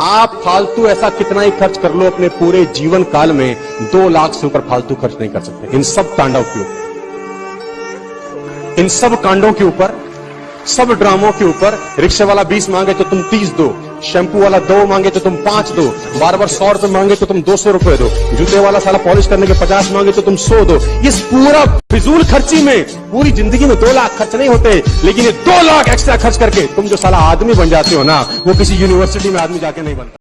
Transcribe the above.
आप फालतू ऐसा कितना ही खर्च कर लो अपने पूरे जीवन काल में, दो लाख से ऊपर फालतू खर्च नहीं कर सकते। इन सब कांडों के ऊपर। इन सब कांडों के ऊपर, सब ड्रामों के ऊपर, रिक्शे वाला बीस मांगे तो तुम तीस दो। शैम्पू वाला दो मांगे तो तुम पाँच दो। बार बार सौ रुपए मांगे तो तुम दो सौ रुपए दो। जूते वाला साला पॉलिश करने के पचास मांगे तो तुम सौ दो। इस पूरा फिजूल खर्ची में पूरी ज़िंदगी में दो लाख खर्च नहीं होते, लेकिन ये दो लाख एक्स्ट्रा खर्च करके तुम जो साला आदमी बन जाते हो ना, वो किसी यूनिवर्सिटी में आदमी जाके नहीं बनता।